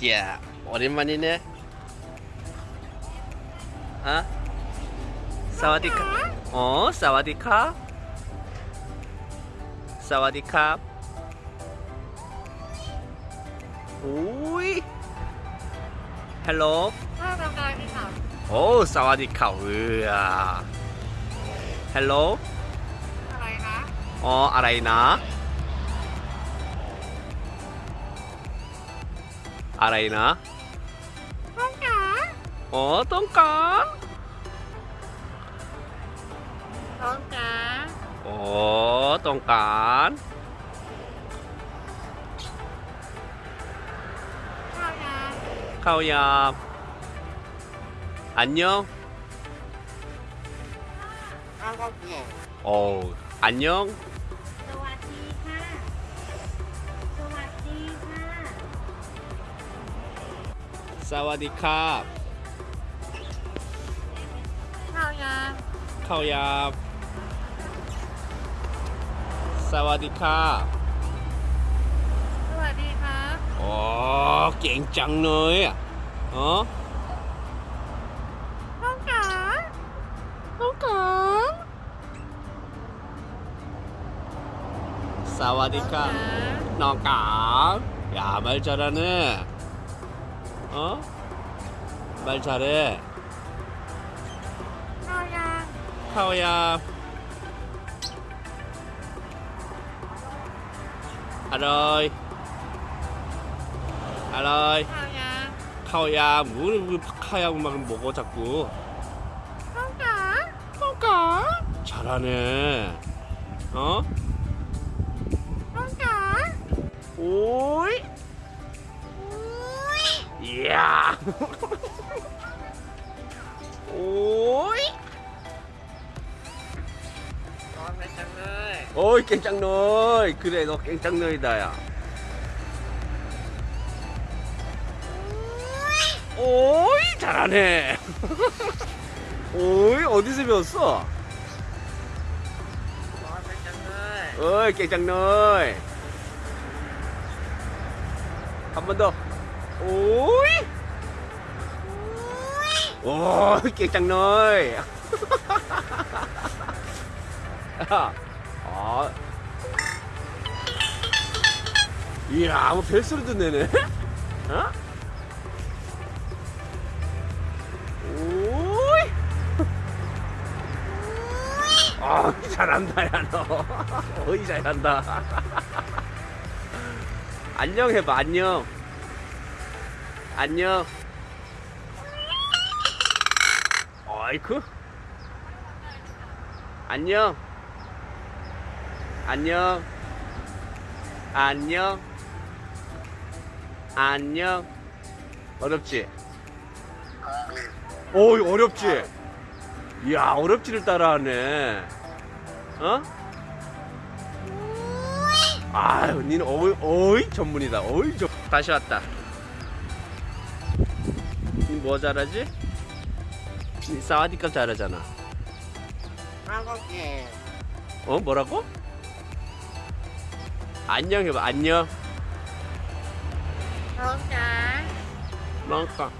Yeah. 俺まにね。あサワディカ。おー、サワディカサワディカおーい。Hello。おー、サワディカうー。Hello。อะไรนะอ๋ออะไรนะ ở đây nữa. Không có ủa tốn cá tốn cá. Ủa tốn cá khâu nhập anh nhớ ồ anh nhớ สวัสดีครับข้าวยาข้าวยาสวัสดีครับสวัสดีครับโอ้เก่งจังเลยอะออน้องกาน้องกาสวัสดีครับน้องกาอย่ามาเจอแล้เนี่ย 어? 말 잘해. 카오야. 카오야. 아로이. 아로이. 카오야. 카오야. 뭘 카야 막 먹어 자꾸. 카오야. 카오야. 잘하네. 어? 카오야. 오. 오이. 어, 오이 깽짱놀 그래 너 깽짱놀이다 야. 오이 잘하네. 오이 어디서 배웠어? 어이 깨장놀 한 번 더. 오이. 오이 깽짱너이 야, 아. 이야, 뭐 벨소리도 내네. 어? 오이. 아, 잘한다, 야, 너. 어이, 잘한다. 안녕 해봐, 안녕. 안녕. 어이쿠. 안녕. 안녕. 안녕. 안녕. 어렵지? 오, 이거 어렵지? 이야, 어렵지를 따라하네. 어? 아유, 니는 어이, 어이 전문이다. 어이 전. 다시 왔다. 니 뭐 잘하지? 사와디캅 잘하잖아. 한국에. 어 뭐라고? 안녕 해봐 안녕. 멍까 멍까